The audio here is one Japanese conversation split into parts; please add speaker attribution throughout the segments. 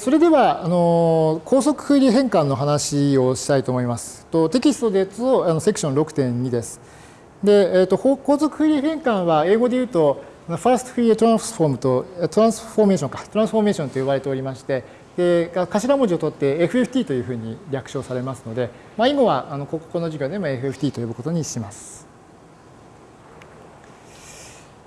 Speaker 1: それでは、あの高速フーリエ変換の話をしたいと思います。とテキストでとあのセクション6.2です。で、えーと、高速フーリエ変換は英語で言うと、ファーストフーリエトランスフォームと、トランスフォーメーションか、トランスフォーメーションと呼ばれておりまして、で頭文字を取って FFT というふうに略称されますので、まあ、以後はあのここの授業でも FFT と呼ぶことにします。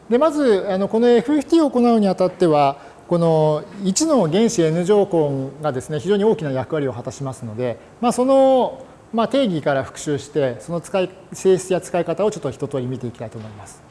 Speaker 1: でまずあのこの FFT を行うにあたってはこの1の原子 N 乗根がですね非常に大きな役割を果たしますので、まあ、そのま定義から復習してその使い性質や使い方をちょっと一通り見ていきたいと思います。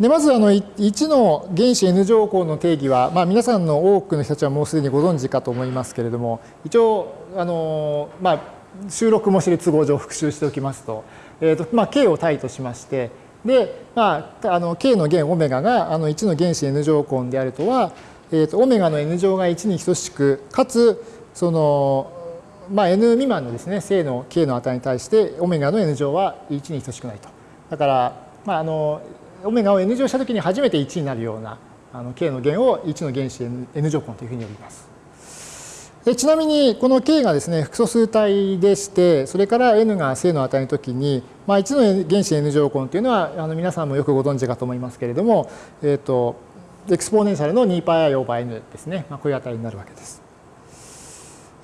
Speaker 1: でまずあの1の原子 N 乗根の定義は、まあ、皆さんの多くの人たちはもうすでにご存知かと思いますけれども一応あの、まあ、収録もしている都合上復習しておきますと,、えーとまあ、K を対としましてで、まあ、あの k の弦オメガがあの1の原子 n 乗根であるとは、えー、とオメガの n 乗が1に等しくかつその、まあ、n 未満のですね正の k の値に対してオメガの n 乗は1に等しくないと。だから、まあ、あのオメガを n 乗したときに初めて1になるようなあの k の弦を1の原子 n 乗根というふうに呼びます。でちなみにこの k がですね複素数体でしてそれから n が正の値のときに、まあ、1の原子 n 乗根というのはあの皆さんもよくご存知かと思いますけれども、えーと、 exponential の 2πi over n ですね、まあ、こういう値になるわけです。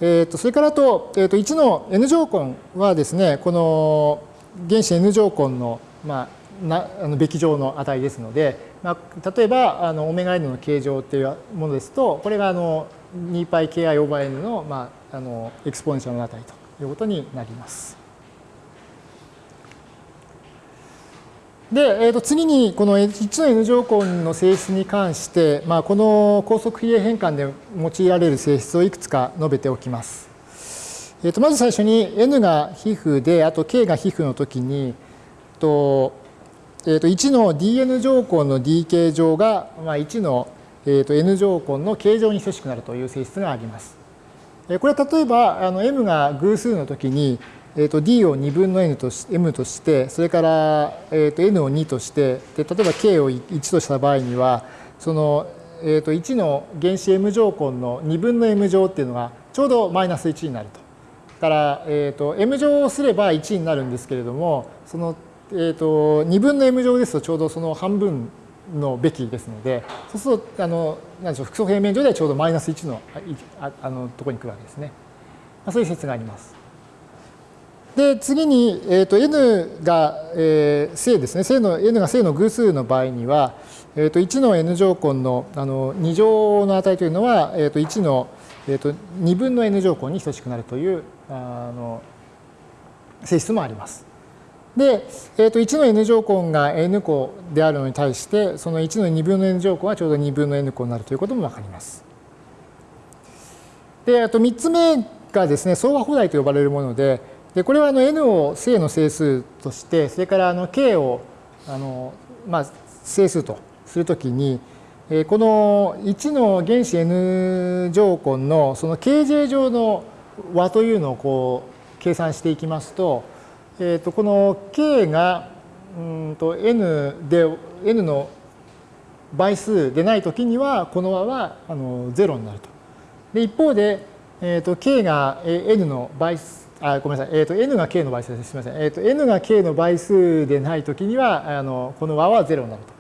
Speaker 1: えーと、それからと,、えーと、1の n 乗根はですねこの原子 n 乗根の、まあ、なあのべき乗の値ですので、まあ、例えばあのオメガ n の形状っていうものですとこれがあの 2πki over n の,、まあ、あの exponential の値ということになります。で、えー、と次にこの1の n 乗根の性質に関して、まあ、この高速比例変換で用いられる性質をいくつか述べておきます。えー、とまず最初に n が皮膚であと k が皮膚の時にと、えー、と1の dn 乗根の d 形状が、まあ、1のえー、と n 乗根の形状に等しくなるという性質があります。これは例えばあの m が偶数の時に、えー、と d を2分の n とし m としてそれから、えー、と n を2としてで例えば k を1とした場合にはその、えー、と1の原子 m 乗根の2分の m 乗っていうのがちょうどマイナス1になると。だから、えー、と m 乗をすれば1になるんですけれどもその、えー、と2分の m 乗ですとちょうどその半分のべきですので、そうすると、あの、なんでしょう、複素平面上ではちょうどマイナス1のああのところに来るわけですね。まあ、そういう説があります。で、次に、えーと、n が、えー、正ですね。正の、n が正の偶数の場合には、えーと、1の n 乗根のあの2乗の値というのは、えーと、1の、えー、と2分の n 乗根に等しくなるというあの性質もあります。で、えー、と1の n 乗根が n 個であるのに対してその1の2分の n 乗根はちょうど2分の n 個になるということも分かります。であと3つ目がですね相和放題と呼ばれるものででこれはあの n を正の整数としてそれからあの k をあの、まあ、整数とするときにこの1の原子 n 乗根のその kj 上の和というのをこう計算していきますとえー、とこの k がうんと n で n の倍数でないときにはこの和はあの0になると。で一方で、えー、と k が n の倍数あごめんなさい、えー、と n が k の倍数です。すみません。えー、と n が k の倍数でないときにはあのこの和は0になると。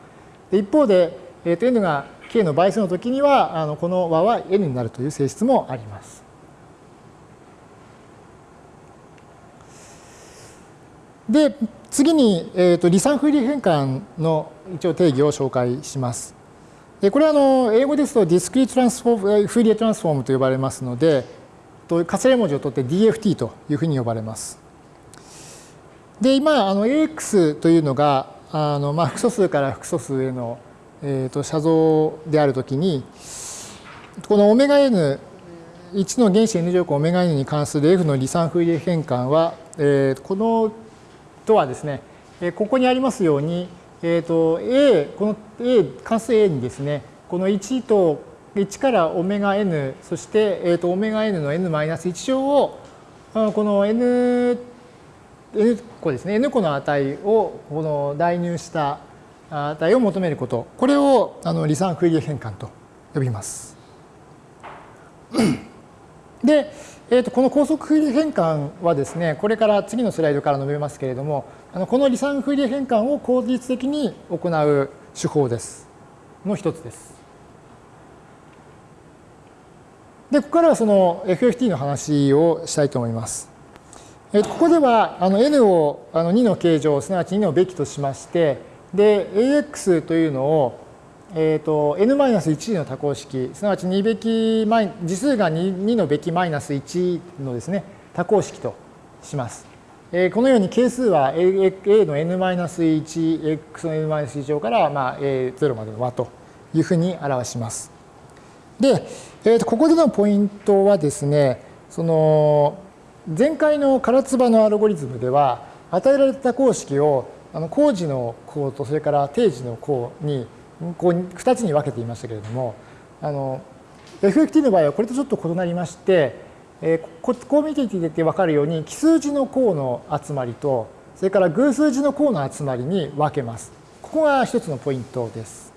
Speaker 1: で一方で、えー、と n が k の倍数のときにはあのこの和は n になるという性質もあります。で、次に、えーと、離散フーリエ変換の一応定義を紹介します。でこれはあの英語ですとディスクリートランスフォーム、フーリエトランスフォームと呼ばれますのでと、頭文字を取って DFT というふうに呼ばれます。で、今、あの AX というのが、あのまあ複素数から複素数への、えーと、写像であるときに、このオメガ N、1の原子 N 乗項オメガ N に関する F の離散フーリエ変換は、えー、このとはですね、ここにありますように、えーと、A、この A、関数 A にですね、この1と1からオメガ n、そして、えーと、オメガ n の n-1 乗を、この n、n 個ですね、n 個の値をこの代入した値を求めること、これをあの離散フーリエ変換と呼びます。で、えー、とこの高速フーリエ変換はですね、これから次のスライドから述べますけれども、あのこの離散フーリエ変換を効率的に行う手法です。の一つです。で、ここからはその FFT の話をしたいと思います。えー、ここではあの n をあの2の形状、すなわち2のべきとしまして、で、AX というのをえーと、n-1 の多項式すなわち2べき次数が 2, 2のべきマイナス1のですね多項式とします。えー、このように係数は a, a の n-1、x の n-1 乗から、まあ、0までの和というふうに表します。で、えー、とここでのポイントはですねその前回の唐津波のアルゴリズムでは与えられた公式をあの工事の項とそれから定時の項にこう2つに分けていましたけれどもあの FFT の場合はこれとちょっと異なりまして、えー、ここう見ていて分かるように奇数字の項の集まりとそれから偶数字の項の集まりに分けます。ここが一つのポイントです。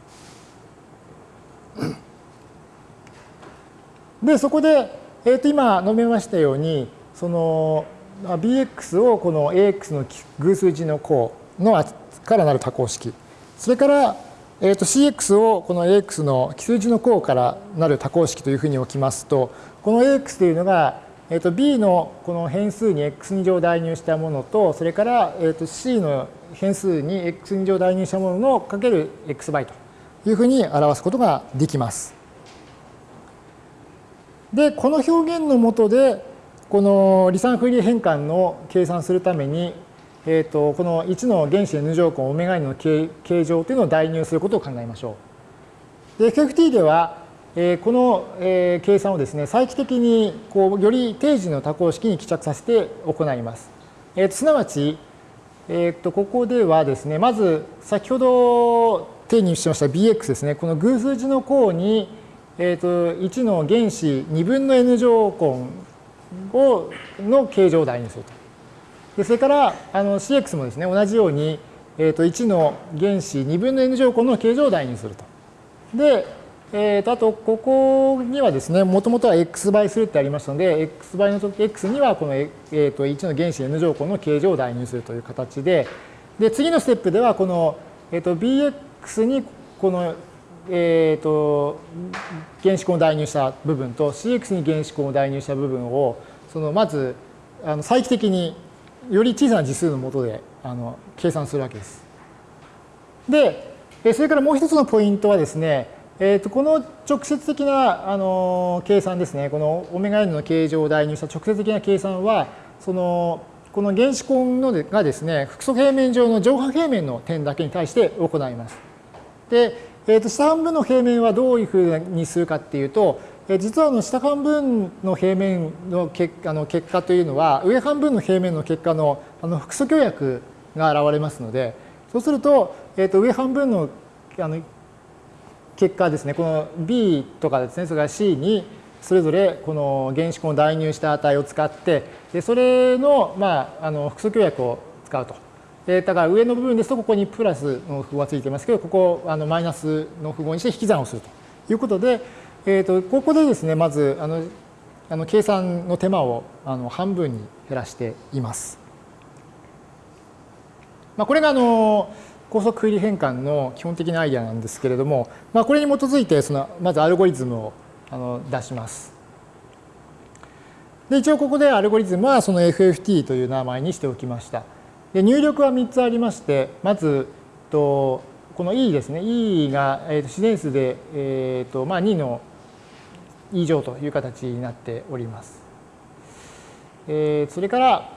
Speaker 1: でそこで、えー、と今述べましたようにその bx をこの ax の偶数字の項のからなる多項式それからえー、と CX をこの AX の奇数字の項からなる多項式というふうに置きますと、この AX というのが、えー、と B のこの変数に X2 乗代入したものと、それから、えー、と C の変数に X2 乗代入したもののかける X 倍というふうに表すことができます。で、この表現のもとで、この離散フリー変換の計算するために、えーと、この1の原子 n 乗根オメガ n の形形状というのを代入することを考えましょう。で FFT では、えー、この、えー、計算をですね再帰的にこうより定時の多項式に帰着させて行います。えーと、すなわち、えーと、ここではですねまず先ほど定義しました bx ですねこの偶数字の項に、えー、と1の原子2分の n 乗根をの形状を代入すると。でそれからあの CX もですね同じように、えー、と1の原子2分の n 乗根の形状を代入すると。で、えー、とあとここにはですねもともとは x 倍するってありましたので x 倍の時 x にはこの、えー、と1の原子 n 乗根の形状を代入するという形でで次のステップではこの、えー、と bx にこのえーと、原子根を代入した部分と CX に原子根を代入した部分をそのまずあの再帰的により小さな次数のもとであの計算するわけです。で、それからもう一つのポイントはですね、えー、とこの直接的なあの計算ですね、このオメガ n の形状を代入した直接的な計算は、そのこの原子根のがですね、複素平面上の上半平面の点だけに対して行います。で、えー、と下半分の平面はどういうふうにするかっていうと、実はあの下半分の平面の結あの結果というのは上半分の平面の結果のあの複素協約が現れますのでそうすると,、えー、と上半分のあの結果ですねこの B とかですねそれから C にそれぞれこの原子根を代入した値を使ってでそれの,、まあ、あの複素協約を使うと。だから上の部分ですとここにプラスの符号がついてますけどここをあのマイナスの符号にして引き算をするということでえーと、ここでですねまずあのあの計算の手間をあの半分に減らしています。まあ、これがあの高速振り変換の基本的なアイデアなんですけれども、まあ、これに基づいてそのまずアルゴリズムをあの出します。で一応ここでアルゴリズムはその FFT という名前にしておきました。で入力は3つありましてまずとこの E ですね E が、えー、と自然数で、えーとまあ、2の以上という形になっております。えー、それから、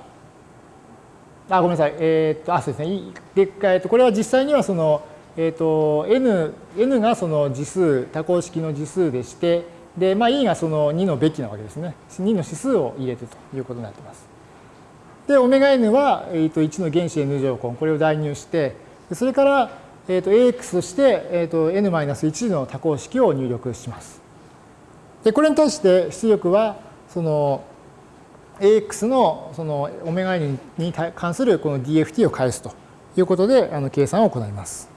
Speaker 1: あ、ごめんなさい。えっ、と、あ、そうですね。で、えー、とこれは実際にはその、えっ、と、n、n がその次数、多項式の次数でして、で、まあ、e がその2のべきなわけですね。2の指数を入れてということになっています。で、オメガ n は、えー、と1の原子 n 乗根、これを代入して、それから、えー、と ax として、えー、と n-1 の多項式を入力します。でこれに対して出力はその AX のそのオメガ n に関するこの DFT を返すということであの計算を行います。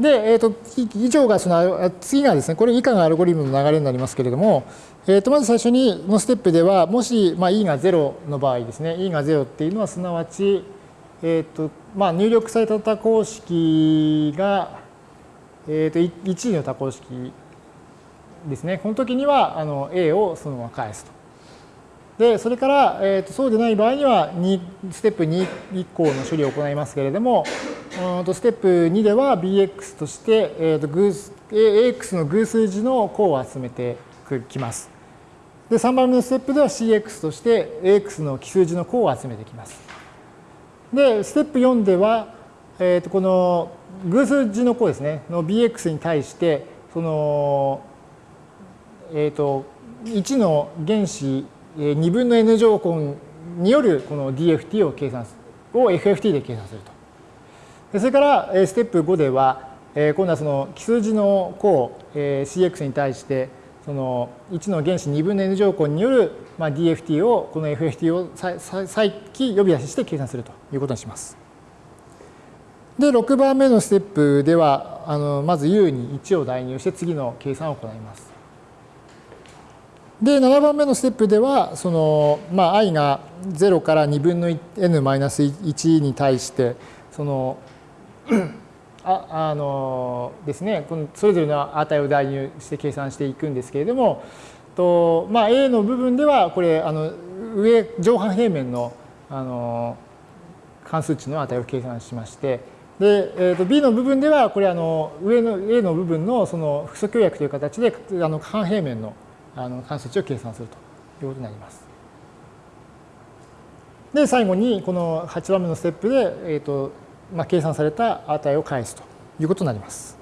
Speaker 1: で、えーと、以上がその次がですねこれ以下がアルゴリズムの流れになりますけれども、えー、とまず最初にのステップではもし、まあ、e が0の場合ですね e が0っていうのはすなわち、えーとまあ、入力された多項式が、えー、と1の多項式ですねこの時にはあの a をそのまま返すと。でそれから、えー、とそうでない場合には2ステップ2以降の処理を行いますけれどもとステップ2では bx として、えー、と偶 ax の偶数字の項を集めてきます。で3番目のステップでは cx として ax の奇数字の項を集めてきます。でステップ4では、えー、とこの偶数字の項ですねの bx に対してその、えー、と1の原子2分の n 乗根によるこの DFT を計算するを FFT で計算すると。それからステップ5では今度はその奇数字の項 CX に対してその1の原子2分の n 乗根による DFT をこの FFT を再帰呼び出しして計算するということにします。で6番目のステップではあのまず U に1を代入して次の計算を行います。で7番目のステップではその、まあ、i が0から2分の n マイナス1に対してそのああのですねこのそれぞれの値を代入して計算していくんですけれどもと、まあ、A の部分ではこれあの上上半平面のあの関数値の値を計算しましてで、えー、と B の部分ではこれあの上の A の部分のその複素協約という形であの半平面のあの関数値を計算するということになります。で最後にこの8番目のステップで、えーとまあ、計算された値を返すということになります。